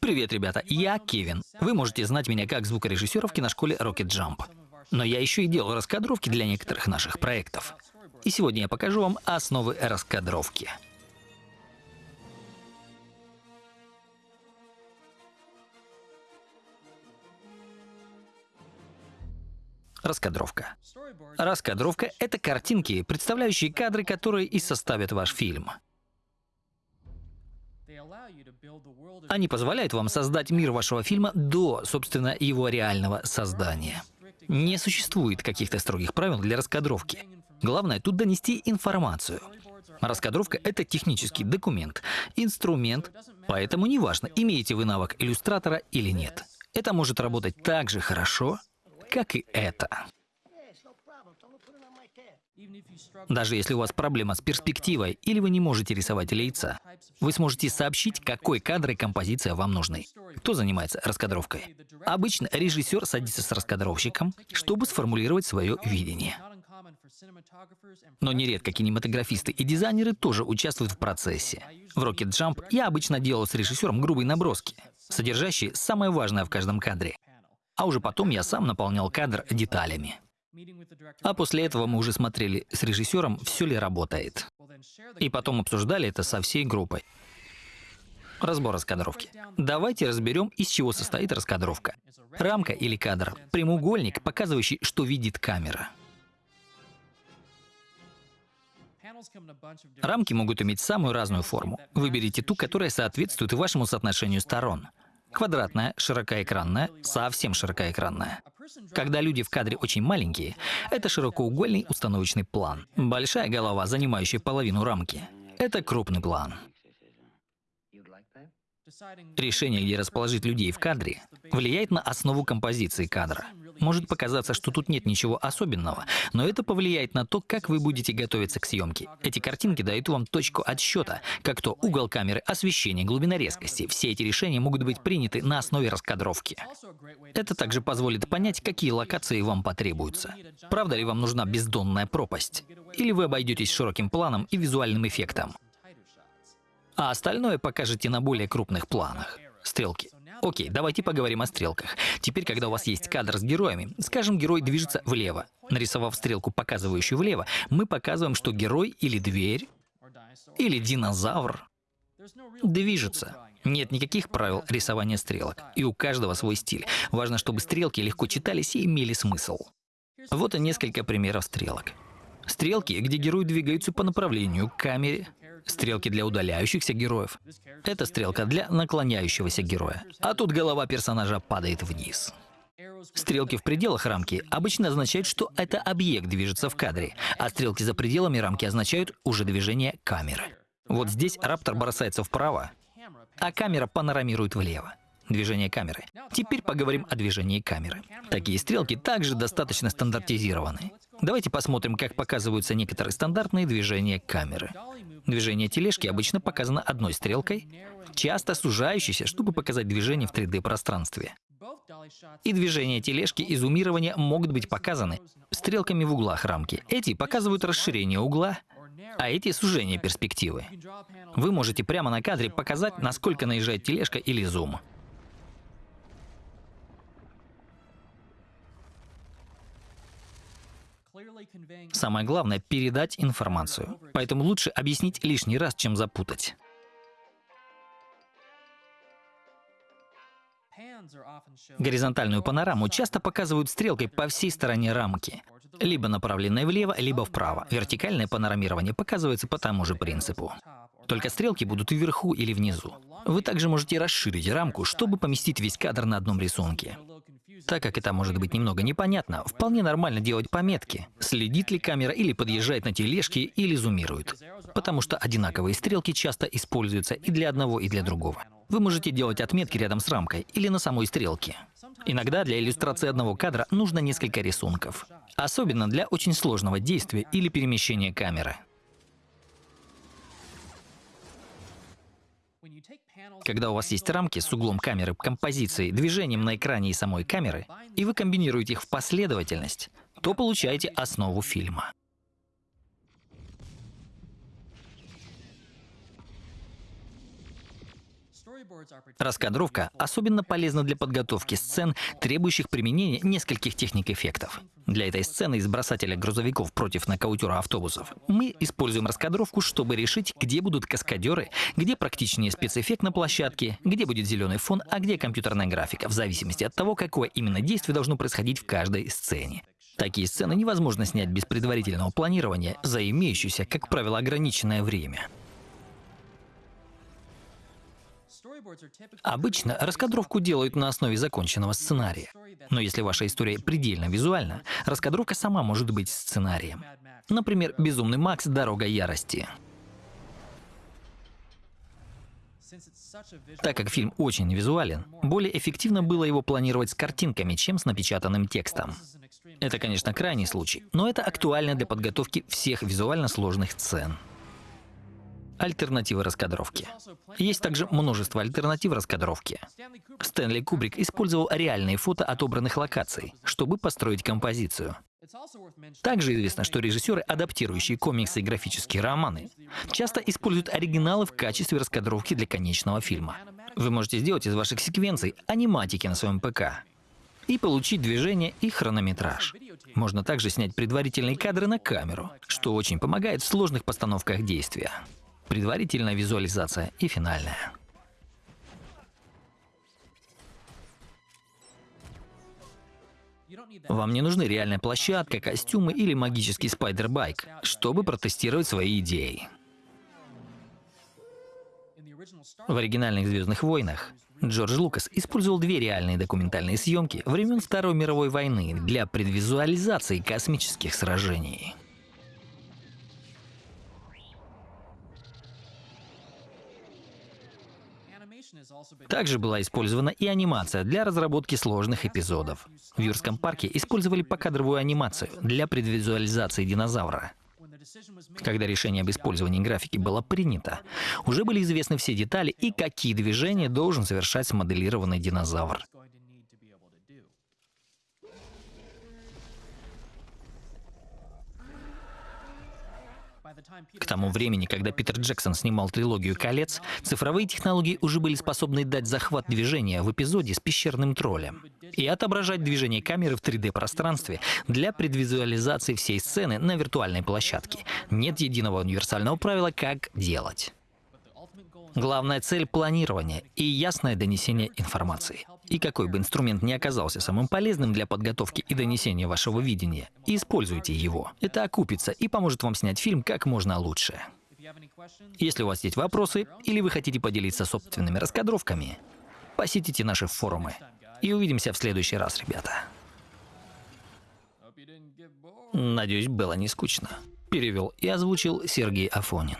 Привет, ребята, я Кевин. Вы можете знать меня как звукорежиссера в киношколе Rocket Jump. Но я еще и делал раскадровки для некоторых наших проектов. И сегодня я покажу вам основы раскадровки. Раскадровка. Раскадровка — это картинки, представляющие кадры, которые и составят ваш фильм. Они позволяют вам создать мир вашего фильма до, собственно, его реального создания. Не существует каких-то строгих правил для раскадровки. Главное тут донести информацию. Раскадровка — это технический документ, инструмент, поэтому неважно, имеете вы навык иллюстратора или нет. Это может работать так же хорошо, как и это. Даже если у вас проблема с перспективой или вы не можете рисовать лица, вы сможете сообщить, какой кадр и композиция вам нужны. Кто занимается раскадровкой? Обычно режиссер садится с раскадровщиком, чтобы сформулировать свое видение. Но нередко кинематографисты и дизайнеры тоже участвуют в процессе. В Rocket Jump я обычно делал с режиссером грубые наброски, содержащие самое важное в каждом кадре. А уже потом я сам наполнял кадр деталями. А после этого мы уже смотрели с режиссером, все ли работает. И потом обсуждали это со всей группой. Разбор раскадровки. Давайте разберем, из чего состоит раскадровка. Рамка или кадр. Прямоугольник, показывающий, что видит камера. Рамки могут иметь самую разную форму. Выберите ту, которая соответствует вашему соотношению сторон. Квадратная, широкоэкранная, совсем широкоэкранная. Когда люди в кадре очень маленькие, это широкоугольный установочный план. Большая голова, занимающая половину рамки, это крупный план. Решение, где расположить людей в кадре, влияет на основу композиции кадра. Может показаться, что тут нет ничего особенного, но это повлияет на то, как вы будете готовиться к съемке. Эти картинки дают вам точку отсчета, как то угол камеры, освещение, глубина резкости. Все эти решения могут быть приняты на основе раскадровки. Это также позволит понять, какие локации вам потребуются. Правда ли вам нужна бездонная пропасть? Или вы обойдетесь широким планом и визуальным эффектом? А остальное покажете на более крупных планах. Стрелки. Окей, давайте поговорим о стрелках. Теперь, когда у вас есть кадр с героями, скажем, герой движется влево. Нарисовав стрелку, показывающую влево, мы показываем, что герой или дверь, или динозавр движется. Нет никаких правил рисования стрелок, и у каждого свой стиль. Важно, чтобы стрелки легко читались и имели смысл. Вот и несколько примеров стрелок. Стрелки, где герои двигаются по направлению к камере, Стрелки для удаляющихся героев. Это стрелка для наклоняющегося героя. А тут голова персонажа падает вниз. Стрелки в пределах рамки обычно означают, что это объект движется в кадре, а стрелки за пределами рамки означают уже движение камеры. Вот здесь раптор бросается вправо, а камера панорамирует влево. Движение камеры. Теперь поговорим о движении камеры. Такие стрелки также достаточно стандартизированы. Давайте посмотрим, как показываются некоторые стандартные движения камеры. Движение тележки обычно показано одной стрелкой, часто сужающейся, чтобы показать движение в 3D-пространстве. И движения тележки и зумирования могут быть показаны стрелками в углах рамки. Эти показывают расширение угла, а эти — сужение перспективы. Вы можете прямо на кадре показать, насколько наезжает тележка или зум. Самое главное — передать информацию. Поэтому лучше объяснить лишний раз, чем запутать. Горизонтальную панораму часто показывают стрелкой по всей стороне рамки, либо направленной влево, либо вправо. Вертикальное панорамирование показывается по тому же принципу. Только стрелки будут вверху или внизу. Вы также можете расширить рамку, чтобы поместить весь кадр на одном рисунке. Так как это может быть немного непонятно, вполне нормально делать пометки, следит ли камера или подъезжает на тележке или зумирует. Потому что одинаковые стрелки часто используются и для одного, и для другого. Вы можете делать отметки рядом с рамкой или на самой стрелке. Иногда для иллюстрации одного кадра нужно несколько рисунков. Особенно для очень сложного действия или перемещения камеры. Когда у вас есть рамки с углом камеры, композицией, движением на экране и самой камеры, и вы комбинируете их в последовательность, то получаете основу фильма. Раскадровка особенно полезна для подготовки сцен, требующих применения нескольких техник эффектов. Для этой сцены из бросателя грузовиков против нокаутера автобусов мы используем раскадровку, чтобы решить, где будут каскадеры, где практичнее спецэффект на площадке, где будет зеленый фон, а где компьютерная графика, в зависимости от того, какое именно действие должно происходить в каждой сцене. Такие сцены невозможно снять без предварительного планирования за имеющееся, как правило, ограниченное время. Обычно раскадровку делают на основе законченного сценария. Но если ваша история предельно визуальна, раскадровка сама может быть сценарием. Например, «Безумный Макс. Дорога ярости». Так как фильм очень визуален, более эффективно было его планировать с картинками, чем с напечатанным текстом. Это, конечно, крайний случай, но это актуально для подготовки всех визуально сложных сцен. Альтернативы раскадровки. Есть также множество альтернатив раскадровки. Стэнли Кубрик использовал реальные фото отобранных локаций, чтобы построить композицию. Также известно, что режиссеры, адаптирующие комиксы и графические романы, часто используют оригиналы в качестве раскадровки для конечного фильма. Вы можете сделать из ваших секвенций аниматики на своем ПК и получить движение и хронометраж. Можно также снять предварительные кадры на камеру, что очень помогает в сложных постановках действия предварительная визуализация и финальная. Вам не нужны реальная площадка, костюмы или магический спайдер-байк, чтобы протестировать свои идеи. В оригинальных «Звездных войнах» Джордж Лукас использовал две реальные документальные съемки времен Второй мировой войны для предвизуализации космических сражений. Также была использована и анимация для разработки сложных эпизодов. В Юрском парке использовали покадровую анимацию для предвизуализации динозавра. Когда решение об использовании графики было принято, уже были известны все детали и какие движения должен совершать смоделированный динозавр. К тому времени, когда Питер Джексон снимал трилогию «Колец», цифровые технологии уже были способны дать захват движения в эпизоде с пещерным троллем и отображать движение камеры в 3D-пространстве для предвизуализации всей сцены на виртуальной площадке. Нет единого универсального правила, как делать. Главная цель — планирование и ясное донесение информации. И какой бы инструмент ни оказался самым полезным для подготовки и донесения вашего видения, используйте его. Это окупится и поможет вам снять фильм как можно лучше. Если у вас есть вопросы или вы хотите поделиться собственными раскадровками, посетите наши форумы. И увидимся в следующий раз, ребята. Надеюсь, было не скучно. Перевел и озвучил Сергей Афонин.